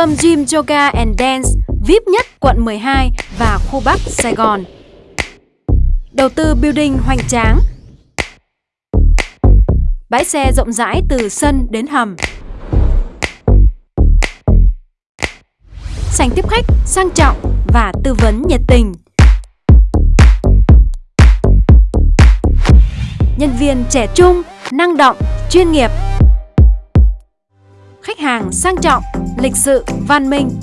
tâm Gym Yoga and Dance VIP nhất quận 12 và khu Bắc Sài Gòn. Đầu tư building hoành tráng. Bãi xe rộng rãi từ sân đến hầm. Sảnh tiếp khách sang trọng và tư vấn nhiệt tình. Nhân viên trẻ trung, năng động, chuyên nghiệp. Khách hàng sang trọng, lịch sự, văn minh.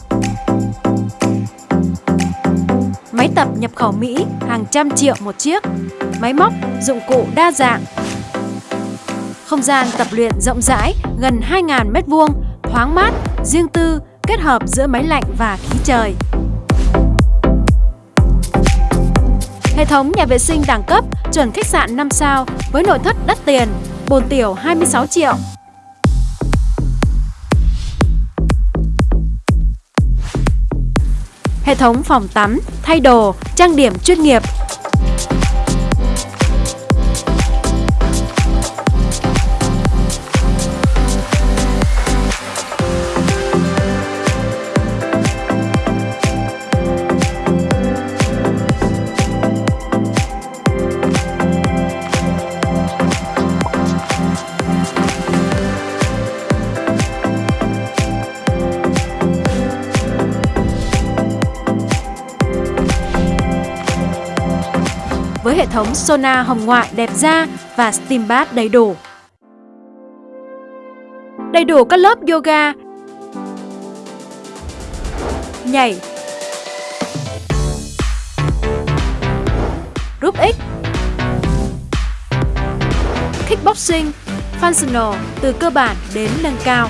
Máy tập nhập khẩu Mỹ hàng trăm triệu một chiếc. Máy móc, dụng cụ đa dạng. Không gian tập luyện rộng rãi, gần 2.000 m2, thoáng mát, riêng tư, kết hợp giữa máy lạnh và khí trời. Hệ thống nhà vệ sinh đẳng cấp, chuẩn khách sạn 5 sao với nội thất đắt tiền, bồn tiểu 26 triệu. Hệ thống phòng tắm, thay đồ, trang điểm chuyên nghiệp. Với hệ thống sona hồng ngoại đẹp da và steam bath đầy đủ. Đầy đủ các lớp yoga, nhảy, group X, kickboxing, functional từ cơ bản đến nâng cao.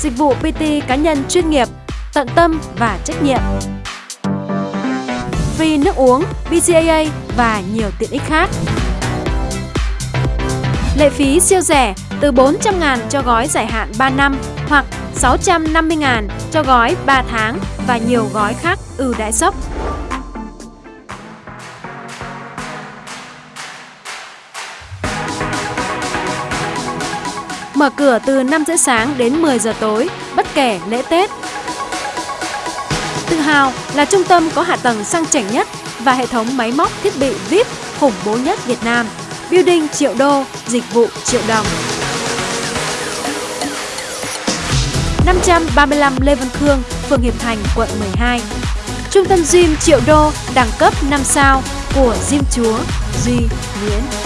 Dịch vụ PT cá nhân chuyên nghiệp, tận tâm và trách nhiệm free nước uống, BCAA và nhiều tiện ích khác. Lệ phí siêu rẻ từ 400.000 cho gói giải hạn 3 năm hoặc 650.000 cho gói 3 tháng và nhiều gói khác ưu đãi sốc. Mở cửa từ 5 giờ sáng đến 10 giờ tối, bất kể lễ Tết, Tự hào là trung tâm có hạ tầng sang chảnh nhất và hệ thống máy móc thiết bị VIP khủng bố nhất Việt Nam. Building triệu đô, dịch vụ triệu đồng. 535 Lê Văn Khương, phường Hiệp Thành, quận 12. Trung tâm gym triệu đô, đẳng cấp 5 sao của Gym Chúa Duy Nguyễn.